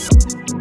you